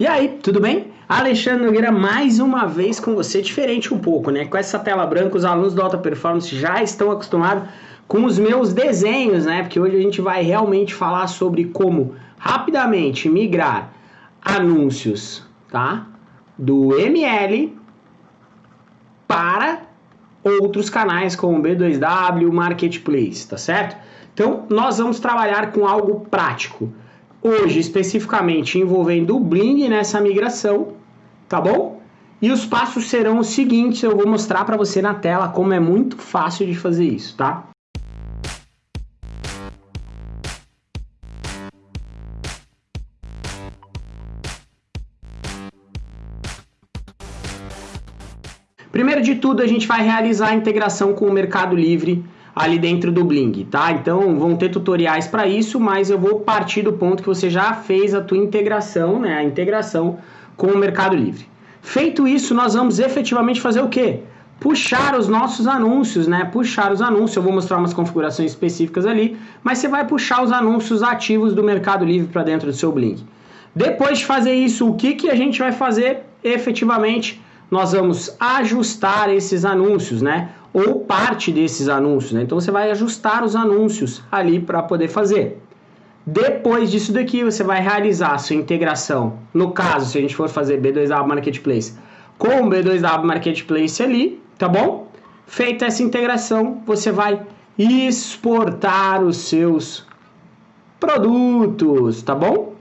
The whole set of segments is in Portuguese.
E aí, tudo bem? Alexandre Nogueira mais uma vez com você, diferente um pouco, né? Com essa tela branca, os alunos do Alta Performance já estão acostumados com os meus desenhos, né? Porque hoje a gente vai realmente falar sobre como rapidamente migrar anúncios, tá? Do ML para outros canais como B2W, Marketplace, tá certo? Então, nós vamos trabalhar com algo prático hoje especificamente envolvendo o Bling nessa migração, tá bom? E os passos serão os seguintes, eu vou mostrar para você na tela como é muito fácil de fazer isso, tá? Primeiro de tudo, a gente vai realizar a integração com o Mercado Livre ali dentro do Bling, tá? Então vão ter tutoriais para isso, mas eu vou partir do ponto que você já fez a tua integração, né? A integração com o Mercado Livre. Feito isso, nós vamos efetivamente fazer o quê? Puxar os nossos anúncios, né? Puxar os anúncios, eu vou mostrar umas configurações específicas ali, mas você vai puxar os anúncios ativos do Mercado Livre para dentro do seu Bling. Depois de fazer isso, o que, que a gente vai fazer efetivamente? Nós vamos ajustar esses anúncios, né? Ou parte desses anúncios. Né? Então você vai ajustar os anúncios ali para poder fazer. Depois disso daqui, você vai realizar a sua integração. No caso, se a gente for fazer B2W Marketplace com o B2W Marketplace ali, tá bom? Feita essa integração, você vai exportar os seus produtos, tá bom?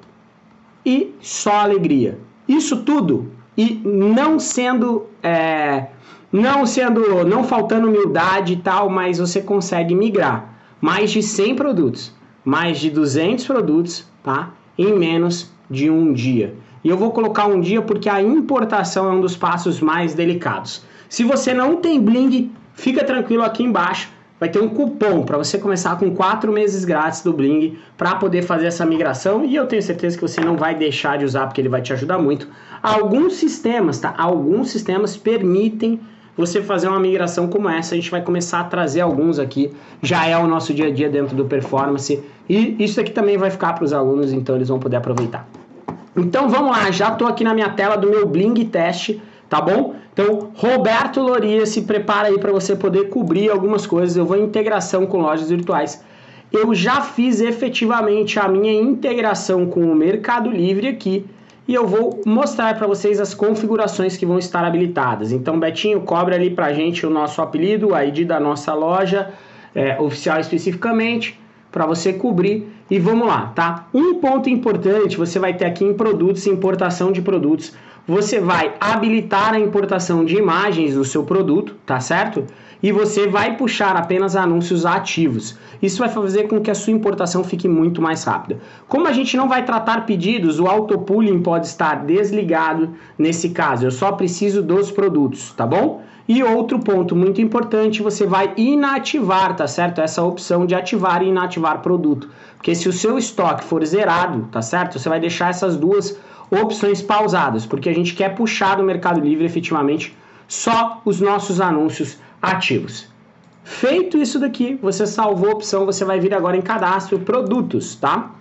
E só alegria. Isso tudo e não sendo é, não sendo, não faltando humildade e tal, mas você consegue migrar mais de 100 produtos, mais de 200 produtos, tá? Em menos de um dia. E eu vou colocar um dia porque a importação é um dos passos mais delicados. Se você não tem Bling, fica tranquilo aqui embaixo. Vai ter um cupom para você começar com 4 meses grátis do Bling para poder fazer essa migração. E eu tenho certeza que você não vai deixar de usar porque ele vai te ajudar muito. Alguns sistemas, tá? Alguns sistemas permitem você fazer uma migração como essa. A gente vai começar a trazer alguns aqui. Já é o nosso dia a dia dentro do performance. E isso aqui também vai ficar para os alunos, então eles vão poder aproveitar. Então vamos lá, já estou aqui na minha tela do meu Bling teste, tá bom? Então, Roberto Loria, se prepara aí para você poder cobrir algumas coisas. Eu vou em integração com lojas virtuais. Eu já fiz efetivamente a minha integração com o Mercado Livre aqui e eu vou mostrar para vocês as configurações que vão estar habilitadas. Então, Betinho, cobre ali para a gente o nosso apelido, a ID da nossa loja, é, oficial especificamente, para você cobrir. E vamos lá, tá? Um ponto importante, você vai ter aqui em produtos, importação de produtos, você vai habilitar a importação de imagens do seu produto, tá certo? E você vai puxar apenas anúncios ativos. Isso vai fazer com que a sua importação fique muito mais rápida. Como a gente não vai tratar pedidos, o autopooling pode estar desligado nesse caso. Eu só preciso dos produtos, tá bom? E outro ponto muito importante, você vai inativar, tá certo? Essa opção de ativar e inativar produto. Porque se o seu estoque for zerado, tá certo? Você vai deixar essas duas opções pausadas, porque a gente quer puxar do Mercado Livre efetivamente só os nossos anúncios ativos. Feito isso daqui, você salvou a opção, você vai vir agora em cadastro produtos, tá?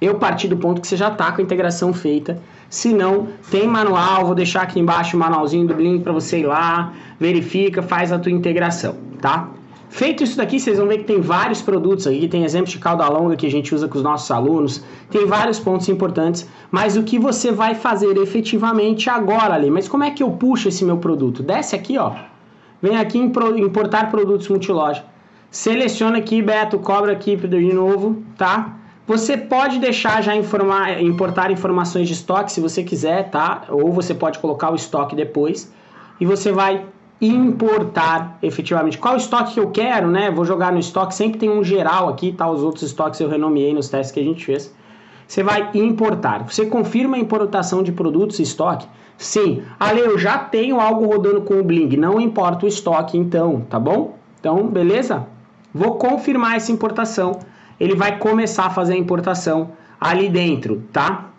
Eu parti do ponto que você já está com a integração feita. Se não, tem manual, vou deixar aqui embaixo o manualzinho do Blink para você ir lá, verifica, faz a tua integração, tá? Feito isso daqui, vocês vão ver que tem vários produtos aqui, tem exemplos de cauda longa que a gente usa com os nossos alunos, tem vários pontos importantes, mas o que você vai fazer efetivamente agora ali? Mas como é que eu puxo esse meu produto? Desce aqui, ó, Vem aqui em importar produtos multiloja. Seleciona aqui, Beto, cobra aqui de novo, tá? Você pode deixar já informar, importar informações de estoque se você quiser, tá? Ou você pode colocar o estoque depois. E você vai importar efetivamente. Qual estoque que eu quero, né? Vou jogar no estoque, sempre tem um geral aqui, tá? Os outros estoques eu renomeei nos testes que a gente fez. Você vai importar. Você confirma a importação de produtos e estoque Sim, Ale, eu já tenho algo rodando com o Bling, não importa o estoque então, tá bom? Então, beleza? Vou confirmar essa importação. Ele vai começar a fazer a importação ali dentro, tá?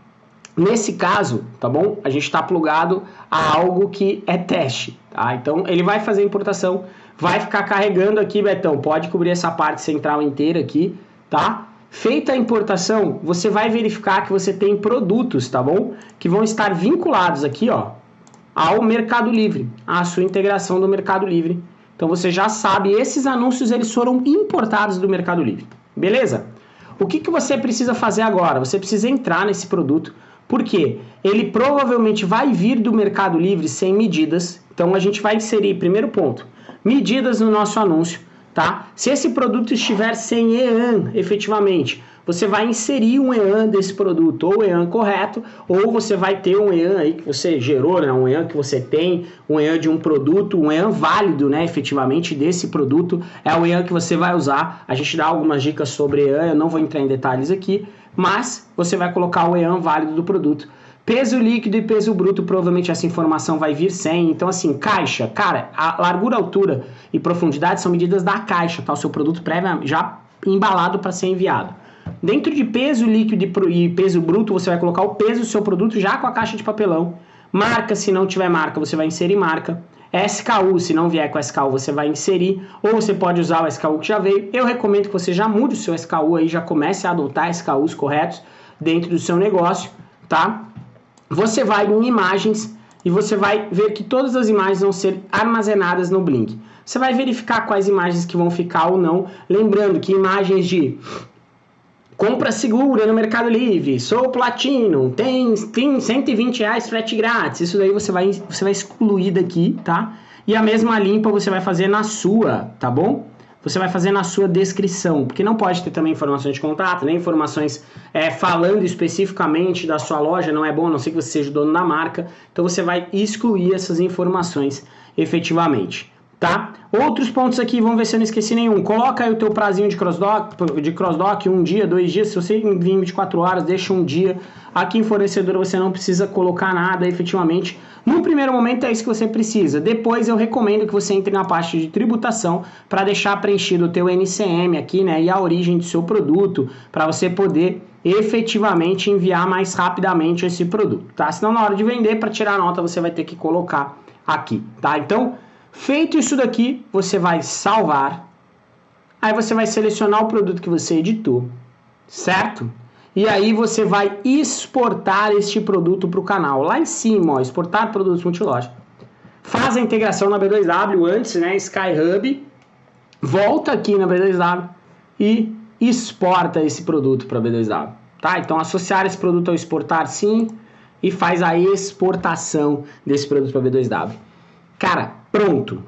Nesse caso, tá bom? A gente está plugado a algo que é teste, tá? Então, ele vai fazer importação, vai ficar carregando aqui, Betão. Pode cobrir essa parte central inteira aqui, tá? Feita a importação, você vai verificar que você tem produtos, tá bom? Que vão estar vinculados aqui, ó, ao Mercado Livre, à sua integração do Mercado Livre. Então você já sabe, esses anúncios eles foram importados do Mercado Livre. Beleza? O que, que você precisa fazer agora? Você precisa entrar nesse produto, porque ele provavelmente vai vir do Mercado Livre sem medidas. Então a gente vai inserir, primeiro ponto, medidas no nosso anúncio tá? Se esse produto estiver sem EAN, efetivamente, você vai inserir um EAN desse produto, ou EAN correto, ou você vai ter um EAN aí que você gerou, né? um EAN que você tem, um EAN de um produto, um EAN válido, né, efetivamente, desse produto, é o EAN que você vai usar. A gente dá algumas dicas sobre EAN, eu não vou entrar em detalhes aqui, mas você vai colocar o EAN válido do produto. Peso líquido e peso bruto, provavelmente essa informação vai vir sem. Então, assim, caixa, cara, a largura, altura e profundidade são medidas da caixa, tá? O seu produto prévio já embalado para ser enviado. Dentro de peso líquido e peso bruto, você vai colocar o peso do seu produto já com a caixa de papelão. Marca, se não tiver marca, você vai inserir marca. SKU, se não vier com SKU, você vai inserir, ou você pode usar o SKU que já veio. Eu recomendo que você já mude o seu SKU aí, já comece a adotar SKUs corretos dentro do seu negócio, tá? Você vai em imagens e você vai ver que todas as imagens vão ser armazenadas no Blink. Você vai verificar quais imagens que vão ficar ou não. Lembrando que imagens de compra segura no Mercado Livre, sou platino, tem, tem 120 reais frete grátis. Isso daí você vai, você vai excluir daqui, tá? E a mesma limpa você vai fazer na sua, tá bom? você vai fazer na sua descrição, porque não pode ter também informações de contato, nem informações é, falando especificamente da sua loja, não é bom, a não ser que você seja o dono da marca, então você vai excluir essas informações efetivamente, tá? Outros pontos aqui, vamos ver se eu não esqueci nenhum, coloca aí o teu prazinho de crossdock, de crossdock um dia, dois dias, se você envia em 24 horas, deixa um dia, aqui em fornecedor você não precisa colocar nada efetivamente, no primeiro momento é isso que você precisa. Depois eu recomendo que você entre na parte de tributação para deixar preenchido o teu NCM aqui, né, e a origem do seu produto, para você poder efetivamente enviar mais rapidamente esse produto, tá? Senão na hora de vender, para tirar nota, você vai ter que colocar aqui, tá? Então, feito isso daqui, você vai salvar. Aí você vai selecionar o produto que você editou, certo? E aí você vai exportar este produto para o canal. Lá em cima, ó, exportar produtos multiloja. Faz a integração na B2W antes, né? Skyhub. Volta aqui na B2W e exporta esse produto para B2W. Tá? Então associar esse produto ao exportar sim e faz a exportação desse produto para B2W. Cara, pronto.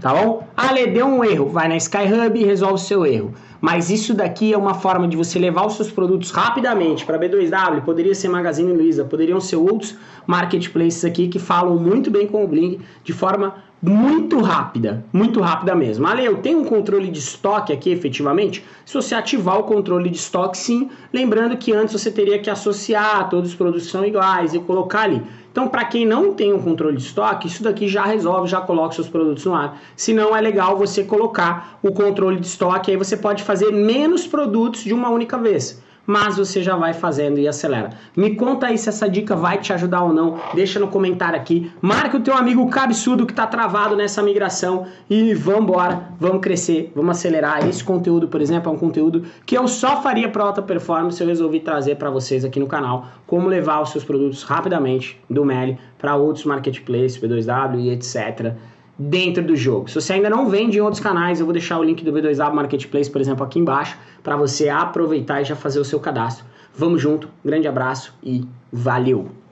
Tá bom? Ale, deu um erro. Vai na Skyhub e resolve o seu erro. Mas isso daqui é uma forma de você levar os seus produtos rapidamente para B2W, poderia ser Magazine Luiza, poderiam ser outros marketplaces aqui que falam muito bem com o Blink de forma muito rápida, muito rápida mesmo. Ale, eu tenho um controle de estoque aqui efetivamente? Se você ativar o controle de estoque, sim, lembrando que antes você teria que associar todos os produtos são iguais e colocar ali. Então, para quem não tem um controle de estoque, isso daqui já resolve, já coloca seus produtos no ar. Se não, é legal você colocar o controle de estoque, aí você pode fazer menos produtos de uma única vez mas você já vai fazendo e acelera. Me conta aí se essa dica vai te ajudar ou não, deixa no comentário aqui, marca o teu amigo cabeçudo que está travado nessa migração e vamos embora, vamos crescer, vamos acelerar. Esse conteúdo, por exemplo, é um conteúdo que eu só faria para alta performance, eu resolvi trazer para vocês aqui no canal, como levar os seus produtos rapidamente do Meli para outros marketplaces, P2W e etc dentro do jogo. Se você ainda não vende em outros canais, eu vou deixar o link do B2A Marketplace, por exemplo, aqui embaixo, para você aproveitar e já fazer o seu cadastro. Vamos junto, grande abraço e valeu!